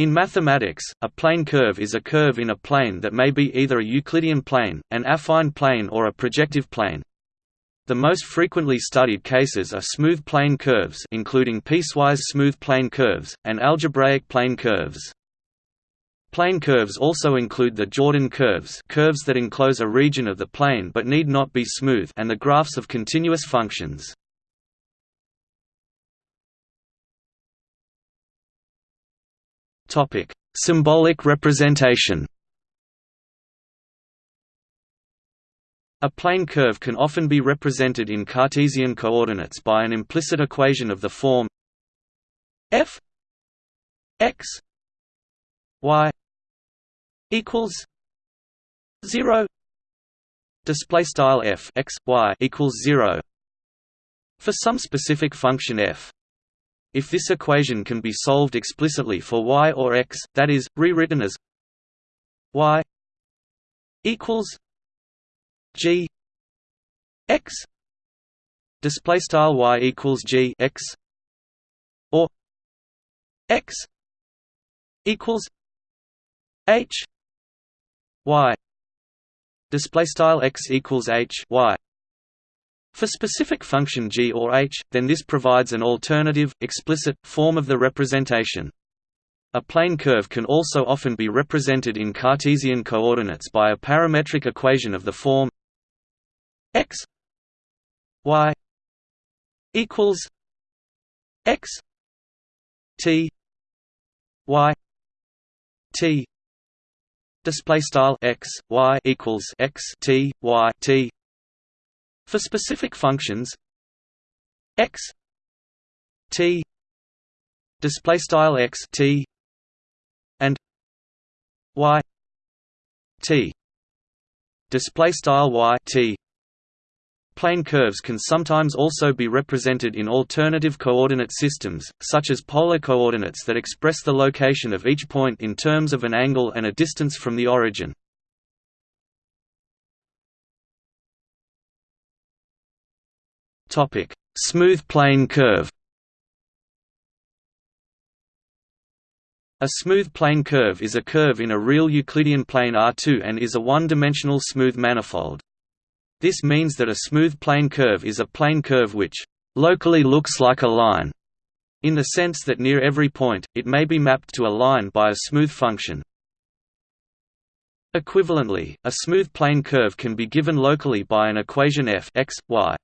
In mathematics, a plane curve is a curve in a plane that may be either a Euclidean plane, an affine plane or a projective plane. The most frequently studied cases are smooth plane curves including piecewise smooth plane curves, and algebraic plane curves. Plane curves also include the Jordan curves curves that enclose a region of the plane but need not be smooth and the graphs of continuous functions. Symbolic representation. A plane curve can often be represented in Cartesian coordinates by an implicit equation of the form f x y equals 0 display style f x y equals 0 for some specific function f if this equation can be solved explicitly for y or x that is rewritten as y equals g x display style y equals g x or x equals h y display style x equals h y for specific function g or h, then this provides an alternative, explicit, form of the representation. A plane curve can also often be represented in Cartesian coordinates by a parametric equation of the form x y equals x t y t display style x y equals x t y t for specific functions x t display style x t and y t display style y t Plane curves can sometimes also be represented in alternative coordinate systems, such as polar coordinates that express the location of each point in terms of an angle and a distance from the origin. Smooth plane curve A smooth plane curve is a curve in a real Euclidean plane R2 and is a one-dimensional smooth manifold. This means that a smooth plane curve is a plane curve which locally looks like a line, in the sense that near every point, it may be mapped to a line by a smooth function. Equivalently, a smooth plane curve can be given locally by an equation f x, y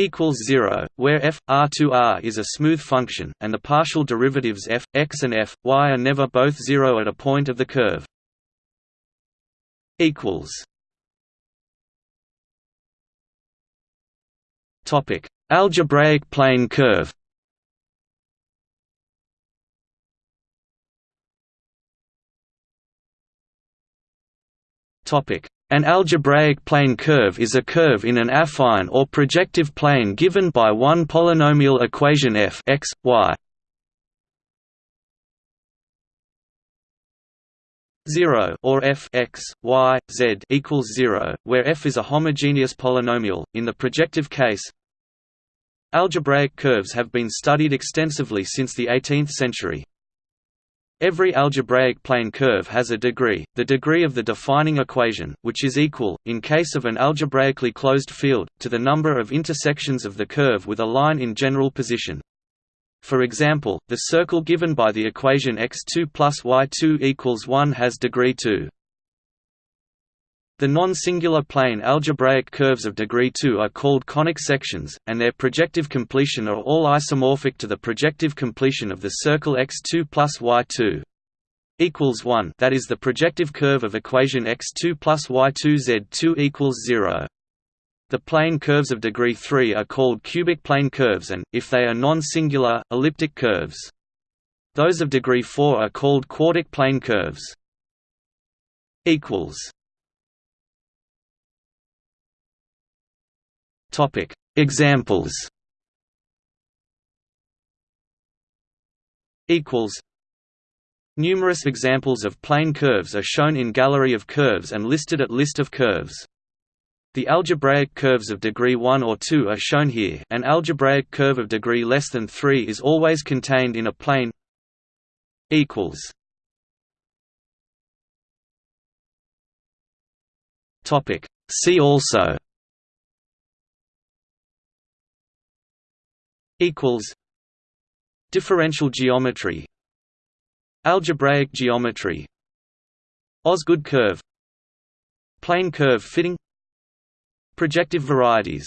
equals 0, where f, r2r is a smooth function, and the partial derivatives f, x and f, y are never both 0 at a point of the curve. Algebraic plane curve. Topic: An algebraic plane curve is a curve in an affine or projective plane given by one polynomial equation f x, y. 0 or f x y z equals 0 where f is a homogeneous polynomial in the projective case Algebraic curves have been studied extensively since the 18th century. Every algebraic plane curve has a degree, the degree of the defining equation, which is equal, in case of an algebraically closed field, to the number of intersections of the curve with a line in general position. For example, the circle given by the equation x2 plus y2 equals 1 has degree 2. The non-singular plane algebraic curves of degree 2 are called conic sections, and their projective completion are all isomorphic to the projective completion of the circle x2 plus y2 equals 1 that is the projective curve of equation x2 plus y2 z2 equals 0. The plane curves of degree 3 are called cubic plane curves and, if they are non-singular, elliptic curves. Those of degree 4 are called quartic plane curves. Topic. Examples. Equals. Numerous examples of plane curves are shown in Gallery of Curves and listed at List of curves. The algebraic curves of degree 1 or 2 are shown here. An algebraic curve of degree less than 3 is always contained in a plane See also equals Differential geometry Algebraic geometry Osgood curve Plane curve fitting Projective varieties